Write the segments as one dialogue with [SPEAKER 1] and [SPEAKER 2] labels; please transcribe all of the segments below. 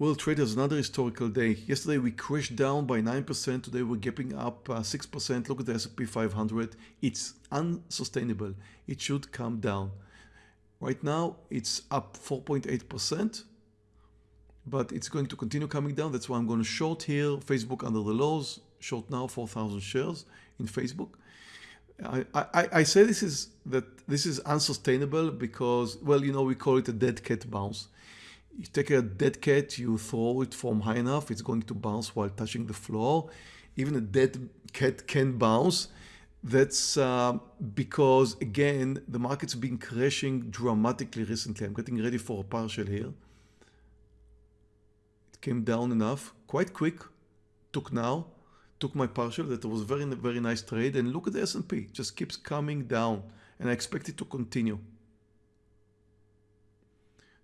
[SPEAKER 1] Well, traders, another historical day. Yesterday we crashed down by 9%. Today we're gapping up uh, 6%. Look at the S&P 500. It's unsustainable. It should come down. Right now it's up 4.8%, but it's going to continue coming down. That's why I'm going to short here. Facebook under the lows. Short now 4,000 shares in Facebook. I, I, I say this is that this is unsustainable because, well, you know, we call it a dead cat bounce you take a dead cat, you throw it from high enough, it's going to bounce while touching the floor. Even a dead cat can bounce. That's uh, because, again, the market's been crashing dramatically recently. I'm getting ready for a partial here. It came down enough, quite quick, took now, took my partial. That was very, very nice trade. And look at the S&P, just keeps coming down. And I expect it to continue.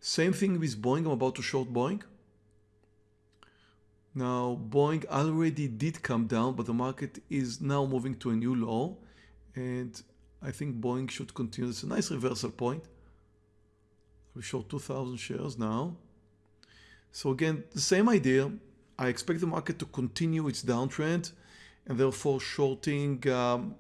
[SPEAKER 1] Same thing with Boeing. I'm about to short Boeing. Now, Boeing already did come down, but the market is now moving to a new low. And I think Boeing should continue. It's a nice reversal point. We short 2,000 shares now. So again, the same idea. I expect the market to continue its downtrend and therefore shorting um,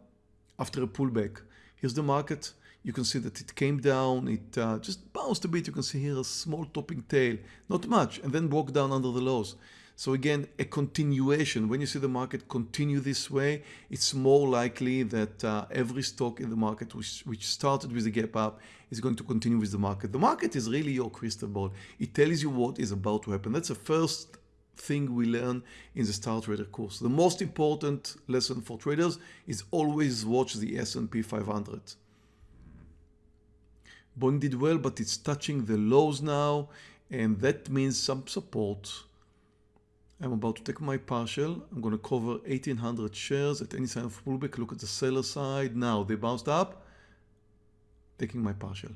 [SPEAKER 1] after a pullback. Here's the market you can see that it came down, it uh, just bounced a bit. You can see here a small topping tail, not much, and then broke down under the lows. So again, a continuation. When you see the market continue this way, it's more likely that uh, every stock in the market which, which started with a gap up is going to continue with the market. The market is really your crystal ball. It tells you what is about to happen. That's the first thing we learn in the Star Trader course. The most important lesson for traders is always watch the S&P 500. Boeing did well, but it's touching the lows now, and that means some support. I'm about to take my partial. I'm going to cover 1800 shares at any sign of pullback. Look at the seller side. Now they bounced up, taking my partial.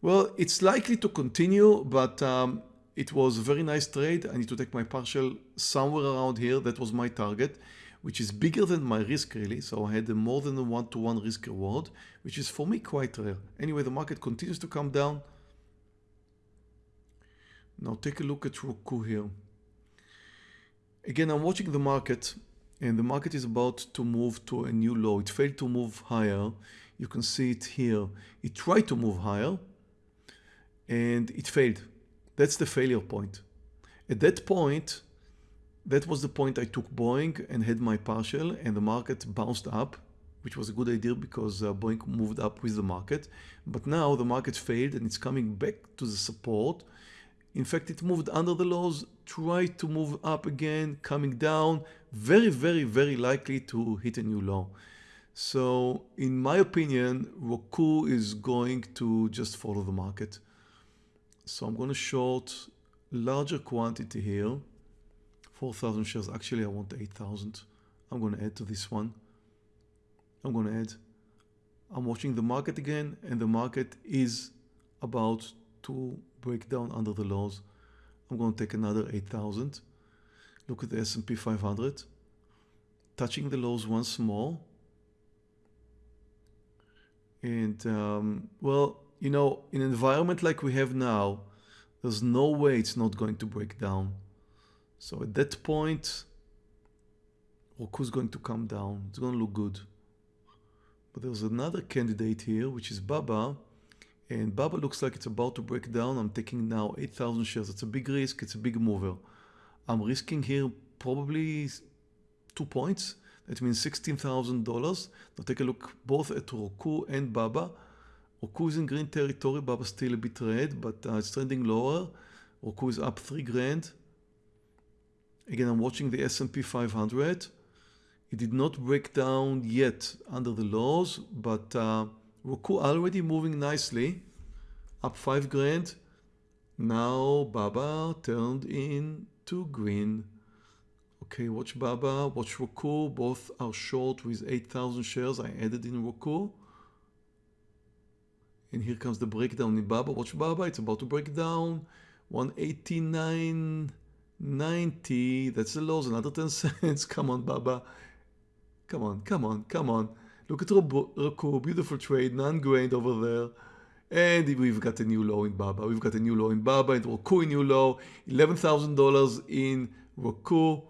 [SPEAKER 1] Well, it's likely to continue, but um, it was a very nice trade. I need to take my partial somewhere around here. That was my target which is bigger than my risk really. So I had a more than a one-to-one -one risk reward, which is for me quite rare. Anyway, the market continues to come down. Now take a look at Roku here. Again, I'm watching the market and the market is about to move to a new low. It failed to move higher. You can see it here. It tried to move higher and it failed. That's the failure point. At that point, that was the point I took Boeing and had my partial and the market bounced up, which was a good idea because uh, Boeing moved up with the market. But now the market failed and it's coming back to the support. In fact, it moved under the lows, tried to move up again, coming down, very, very, very likely to hit a new low. So in my opinion, Roku is going to just follow the market. So I'm going to short larger quantity here. 4,000 shares. Actually, I want 8,000. I'm going to add to this one. I'm going to add. I'm watching the market again and the market is about to break down under the lows. I'm going to take another 8,000. Look at the S&P 500. Touching the lows once more. And um, well, you know, in an environment like we have now, there's no way it's not going to break down. So at that point, Roku's going to come down. It's going to look good. But there's another candidate here, which is Baba. And Baba looks like it's about to break down. I'm taking now 8,000 shares. It's a big risk. It's a big mover. I'm risking here probably two points. That means $16,000. Now take a look both at Roku and Baba. Roku is in green territory. Baba still a bit red, but uh, it's trending lower. Roku is up three grand. Again, I'm watching the S&P 500. It did not break down yet under the lows, but uh, Roku already moving nicely, up five grand. Now Baba turned into green. Okay, watch Baba, watch Roku. Both are short with 8,000 shares. I added in Roku. And here comes the breakdown in Baba. Watch Baba, it's about to break down. 189. 90, that's the lows, another 10 cents. Come on, Baba. Come on, come on, come on. Look at Roku, beautiful trade, non-grained over there. And we've got a new low in Baba. We've got a new low in Baba and Roku new low, $11,000 in Roku,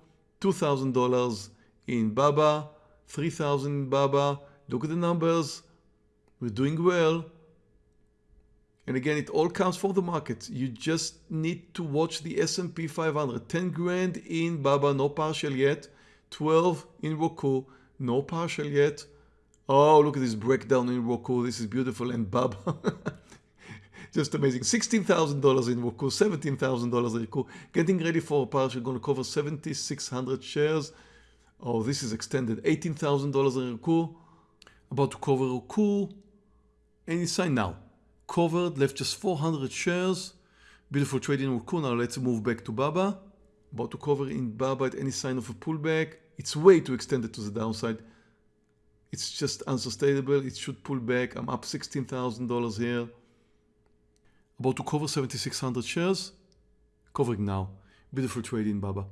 [SPEAKER 1] $2,000 in Baba, 3,000 in Baba. Look at the numbers. We're doing well. And again, it all counts for the market. You just need to watch the S&P 500. 10 grand in Baba, no partial yet. 12 in Roku, no partial yet. Oh, look at this breakdown in Roku. This is beautiful. And Baba, just amazing. $16,000 in Roku, $17,000 in Roku. Getting ready for a partial. Going to cover 7,600 shares. Oh, this is extended. $18,000 in Roku. About to cover Roku. Any sign now. Covered, left just 400 shares. Beautiful in Roku. Now let's move back to Baba. About to cover in Baba at any sign of a pullback. It's way too extended to the downside. It's just unsustainable. It should pull back. I'm up $16,000 here. About to cover 7,600 shares. Covering now. Beautiful trade in Baba.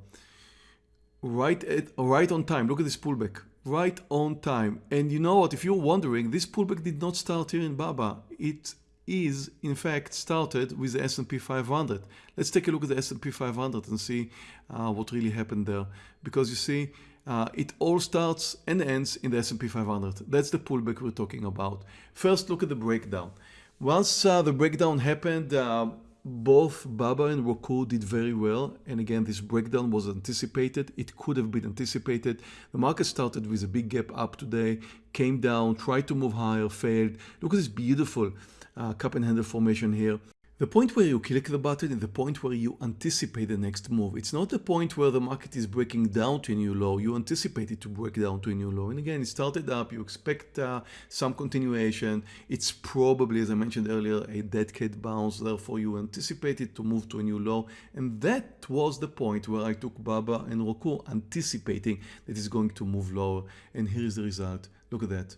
[SPEAKER 1] Right at right on time. Look at this pullback. Right on time. And you know what? If you're wondering, this pullback did not start here in Baba. It is in fact started with the S&P 500. Let's take a look at the S&P 500 and see uh, what really happened there. Because you see, uh, it all starts and ends in the S&P 500. That's the pullback we're talking about. First, look at the breakdown. Once uh, the breakdown happened, uh, both Baba and Roku did very well. And again, this breakdown was anticipated. It could have been anticipated. The market started with a big gap up today, came down, tried to move higher, failed. Look at this beautiful uh, cup and handle formation here. The point where you click the button is the point where you anticipate the next move. It's not the point where the market is breaking down to a new low. You anticipate it to break down to a new low. And again, it started up. You expect uh, some continuation. It's probably, as I mentioned earlier, a dead cat bounce. Therefore, you anticipate it to move to a new low. And that was the point where I took Baba and Roku anticipating that it's going to move lower. And here is the result. Look at that.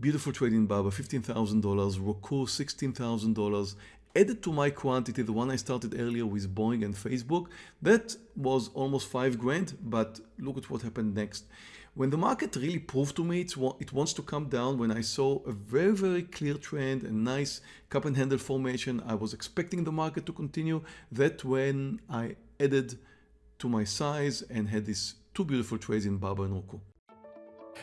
[SPEAKER 1] Beautiful trade in Baba, $15,000, Roku, $16,000, added to my quantity, the one I started earlier with Boeing and Facebook, that was almost five grand, but look at what happened next. When the market really proved to me it wants to come down, when I saw a very, very clear trend, a nice cup and handle formation, I was expecting the market to continue. That when I added to my size and had these two beautiful trades in Baba and Roku.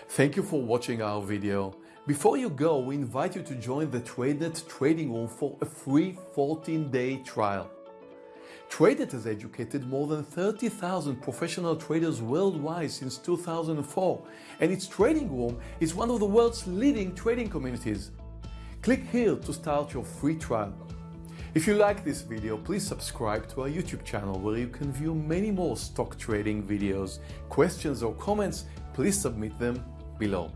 [SPEAKER 1] Thank you for watching our video. Before you go, we invite you to join the TradeNet trading room for a free 14-day trial. TradeNet has educated more than 30,000 professional traders worldwide since 2004, and its trading room is one of the world's leading trading communities. Click here to start your free trial. If you like this video, please subscribe to our YouTube channel where you can view many more stock trading videos. Questions or comments, please submit them below.